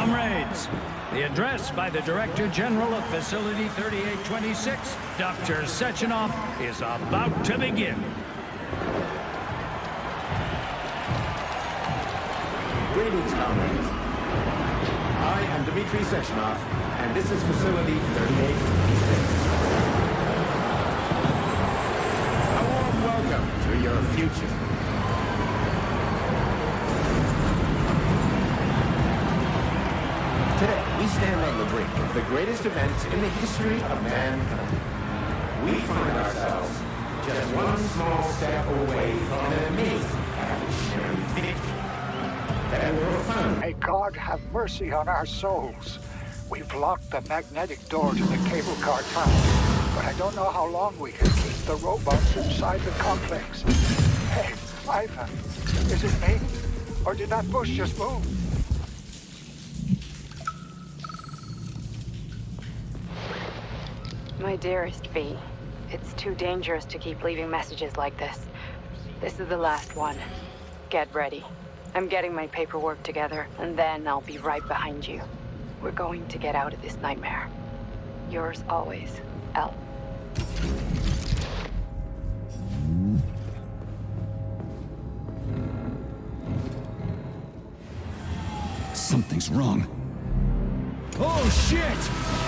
Comrades, the address by the Director General of Facility 3826, Dr. Sechenov, is about to begin. Greetings, comrades. I am Dmitry Sechenov, and this is Facility 3826. A warm welcome to your future. Today, we stand on the brink of the greatest event in the history of mankind. We find ourselves just one small step away from an amazing evolutionary victory that God have mercy on our souls. We've locked the magnetic door to the cable car tunnel, but I don't know how long we can keep the robots inside the complex. Hey, Ivan, is it me? Or did that bush just move? My dearest V, it's too dangerous to keep leaving messages like this. This is the last one. Get ready. I'm getting my paperwork together, and then I'll be right behind you. We're going to get out of this nightmare. Yours always, L. Something's wrong. Oh, shit!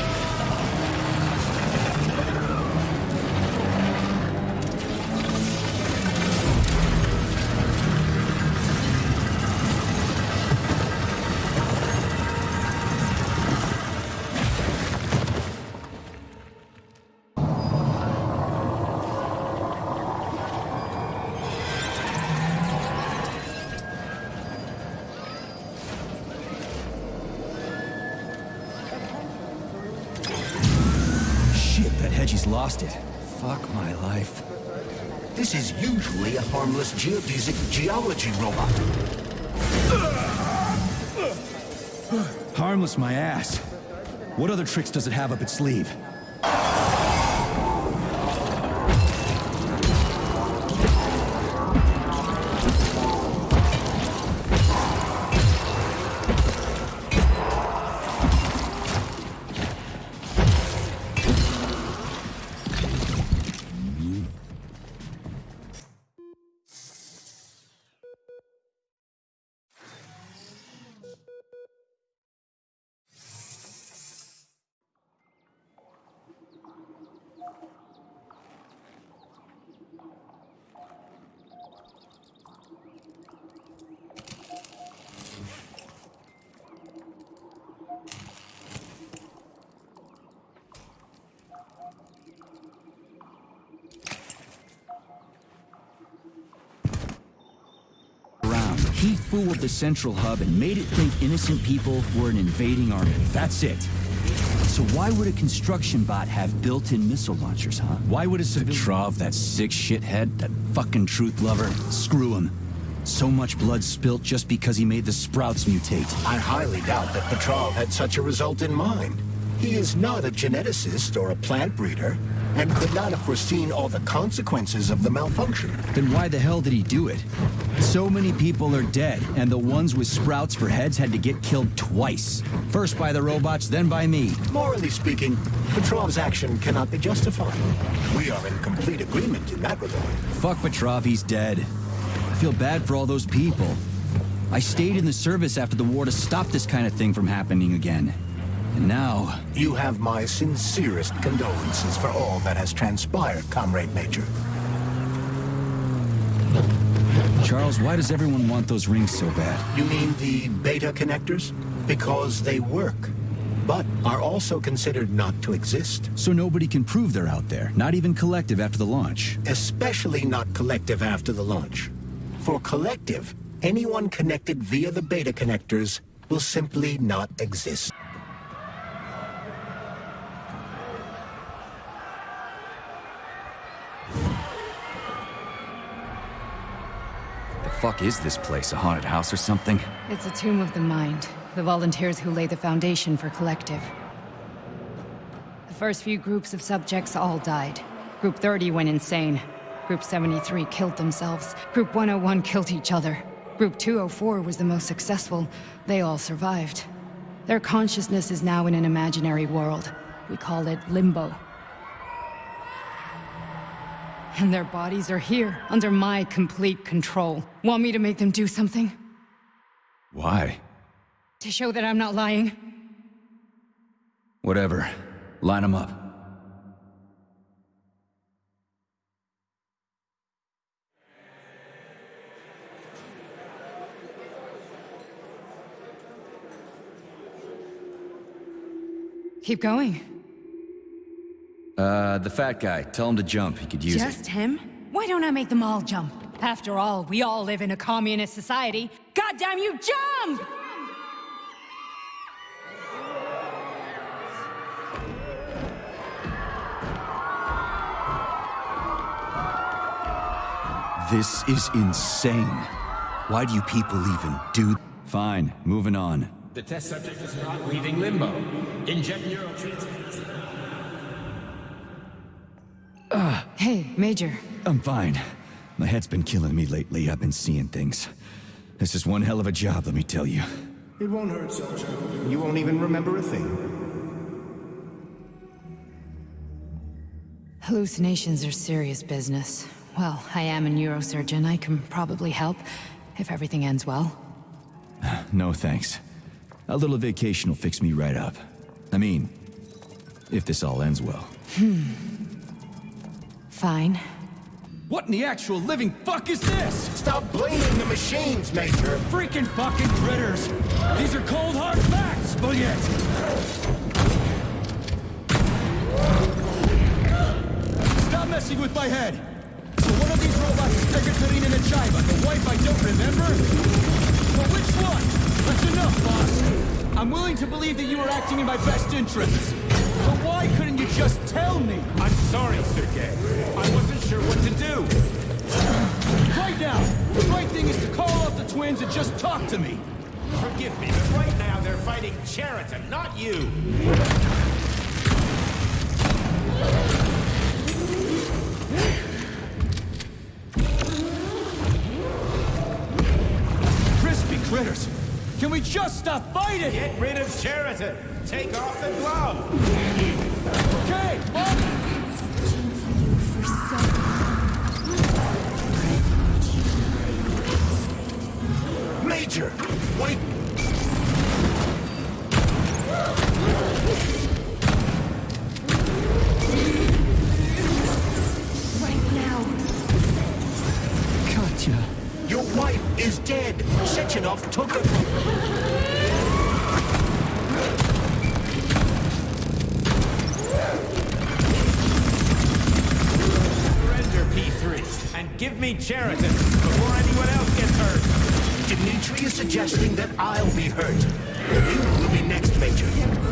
Shit, lost it. Fuck my life. This is usually a harmless geodesic geology robot. Harmless my ass. What other tricks does it have up its sleeve? He fooled the central hub and made it think innocent people were an invading army. That's it. So why would a construction bot have built-in missile launchers, huh? Why would a Petrov, that sick shithead, that fucking truth lover, screw him? So much blood spilt just because he made the sprouts mutate. I highly doubt that Petrov had such a result in mind. He is not a geneticist or a plant breeder, and could not have foreseen all the consequences of the malfunction. Then why the hell did he do it? So many people are dead, and the ones with sprouts for heads had to get killed twice. First by the robots, then by me. Morally speaking, Petrov's action cannot be justified. We are in complete agreement in that regard. Fuck Petrov, he's dead. I feel bad for all those people. I stayed in the service after the war to stop this kind of thing from happening again. And now, You have my sincerest condolences for all that has transpired, Comrade Major. Charles, why does everyone want those rings so bad? You mean the beta connectors? Because they work, but are also considered not to exist. So nobody can prove they're out there, not even Collective after the launch. Especially not collective after the launch. For collective, anyone connected via the beta connectors will simply not exist. Fuck is this place? A haunted house or something? It's a tomb of the mind. The volunteers who lay the foundation for Collective. The first few groups of subjects all died. Group 30 went insane. Group 73 killed themselves. Group 101 killed each other. Group 204 was the most successful. They all survived. Their consciousness is now in an imaginary world. We call it Limbo. And their bodies are here, under my complete control. Want me to make them do something? Why? To show that I'm not lying? Whatever. Line them up. Keep going. Uh, the fat guy. Tell him to jump. He could use it. Just him? Why don't I make them all jump? After all, we all live in a communist society. Goddamn you, jump! This is insane. Why do you people even do... Fine, moving on. The test subject is not leaving limbo. Inject neurotransmitters. Hey, Major. I'm fine. My head's been killing me lately. I've been seeing things. This is one hell of a job, let me tell you. It won't hurt, Soldier. You won't even remember a thing. Hallucinations are serious business. Well, I am a neurosurgeon. I can probably help, if everything ends well. No thanks. A little vacation will fix me right up. I mean, if this all ends well. Hmm. Fine. What in the actual living fuck is this? Stop blaming the machines, Major! Freaking fucking critters! These are cold hard facts, Spaghetti! Stop messing with my head! So one of these robots is Ekaterina Nechaeva, the wife I don't remember? But which one? That's enough, boss! I'm willing to believe that you were acting in my best interests. But why couldn't you just tell me? I'm sorry, Sergei. I wasn't sure what to do. Right now, the right thing is to call off the twins and just talk to me. Forgive me, but right now they're fighting Cheriton, not you. Can we just stop fighting? Get rid of Cheriton. Take off the glove. Okay, Major! Wait! Cheriton before anyone else gets hurt. Dimitri is suggesting that I'll be hurt. You will be next, Major.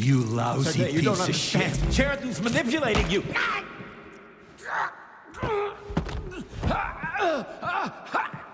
You lousy piece don't of shit. Sheridan's manipulating you.